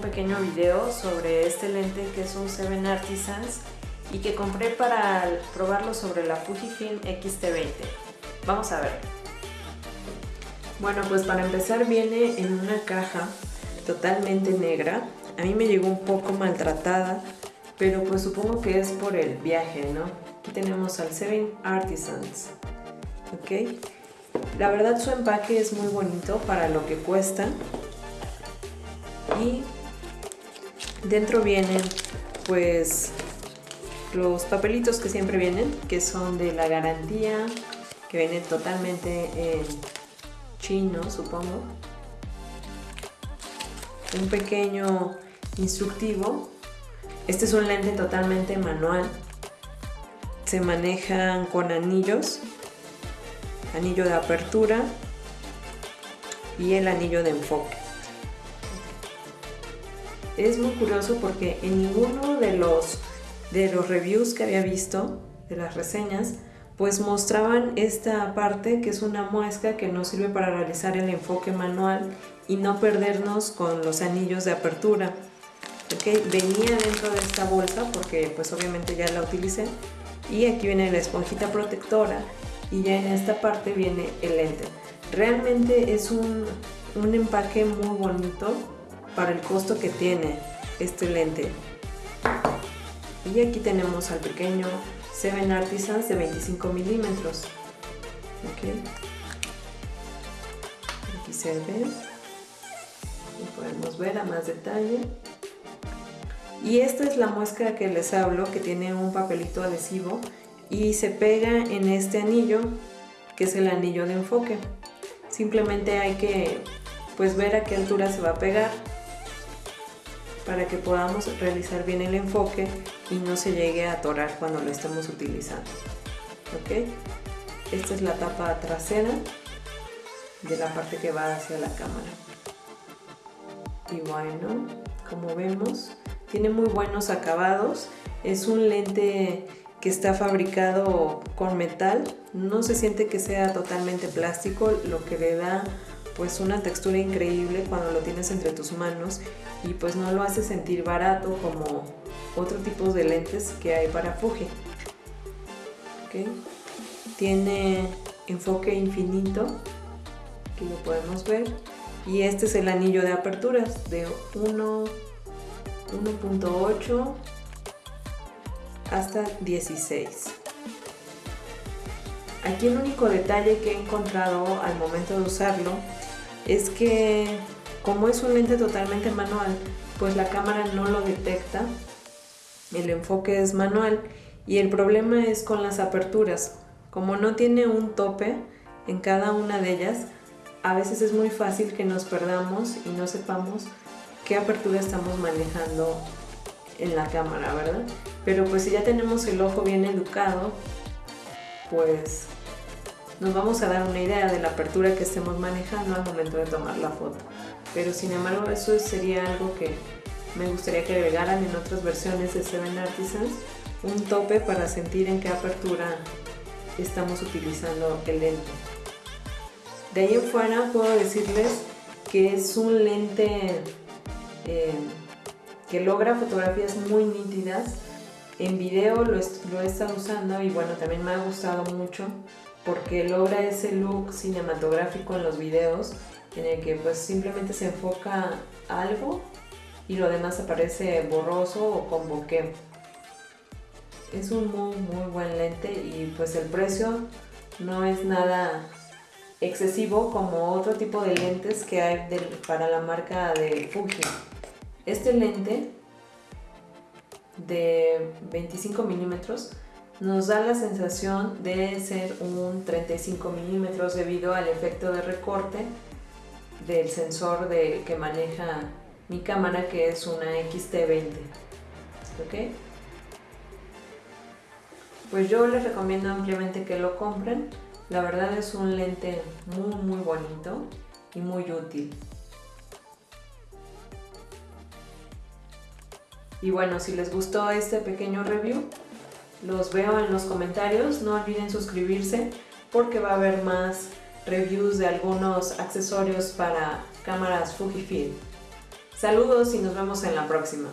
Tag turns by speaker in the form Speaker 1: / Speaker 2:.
Speaker 1: pequeño video sobre este lente que es un Seven Artisans y que compré para probarlo sobre la Fujifilm X-T20. Vamos a ver. Bueno, pues para empezar viene en una caja totalmente negra. A mí me llegó un poco maltratada, pero pues supongo que es por el viaje, ¿no? Aquí tenemos al Seven Artisans, ¿ok? La verdad su empaque es muy bonito para lo que cuesta. Y dentro vienen pues los papelitos que siempre vienen, que son de la garantía, que vienen totalmente en chino, supongo. Un pequeño instructivo. Este es un lente totalmente manual. Se manejan con anillos, anillo de apertura y el anillo de enfoque. Es muy curioso porque en ninguno de los de los reviews que había visto, de las reseñas, pues mostraban esta parte que es una muesca que nos sirve para realizar el enfoque manual y no perdernos con los anillos de apertura. Okay, venía dentro de esta bolsa porque pues obviamente ya la utilicé y aquí viene la esponjita protectora y ya en esta parte viene el lente. Realmente es un, un empaque muy bonito para el costo que tiene este lente. Y aquí tenemos al pequeño Seven Artisans de 25 milímetros. Aquí se ve. Y podemos ver a más detalle. Y esta es la muesca que les hablo, que tiene un papelito adhesivo y se pega en este anillo, que es el anillo de enfoque. Simplemente hay que pues ver a qué altura se va a pegar para que podamos realizar bien el enfoque y no se llegue a atorar cuando lo estemos utilizando. ¿Ok? Esta es la tapa trasera de la parte que va hacia la cámara. Y bueno, como vemos, tiene muy buenos acabados. Es un lente que está fabricado con metal. No se siente que sea totalmente plástico, lo que le da pues una textura increíble cuando lo tienes entre tus manos y pues no lo hace sentir barato como otro tipo de lentes que hay para Fuji. Tiene enfoque infinito, aquí lo podemos ver, y este es el anillo de aperturas de 1.8 hasta 16. Aquí el único detalle que he encontrado al momento de usarlo es que como es un lente totalmente manual, pues la cámara no lo detecta, el enfoque es manual y el problema es con las aperturas. Como no tiene un tope en cada una de ellas, a veces es muy fácil que nos perdamos y no sepamos qué apertura estamos manejando en la cámara, ¿verdad? Pero pues si ya tenemos el ojo bien educado, pues nos vamos a dar una idea de la apertura que estemos manejando al momento de tomar la foto. Pero sin embargo eso sería algo que me gustaría que agregaran en otras versiones de Seven Artisans, un tope para sentir en qué apertura estamos utilizando el lente. De ahí en fuera puedo decirles que es un lente eh, que logra fotografías muy nítidas. En video lo, lo he estado usando y bueno, también me ha gustado mucho porque logra ese look cinematográfico en los videos en el que pues simplemente se enfoca algo y lo demás aparece borroso o con bokeh. Es un muy muy buen lente y pues el precio no es nada excesivo como otro tipo de lentes que hay para la marca de Fuji. Este lente de 25 milímetros nos da la sensación de ser un 35 milímetros debido al efecto de recorte del sensor de, que maneja mi cámara que es una XT20 ¿ok? pues yo les recomiendo ampliamente que lo compren. La verdad es un lente muy muy bonito y muy útil. Y bueno si les gustó este pequeño review los veo en los comentarios, no olviden suscribirse porque va a haber más reviews de algunos accesorios para cámaras Fujifilm. Saludos y nos vemos en la próxima.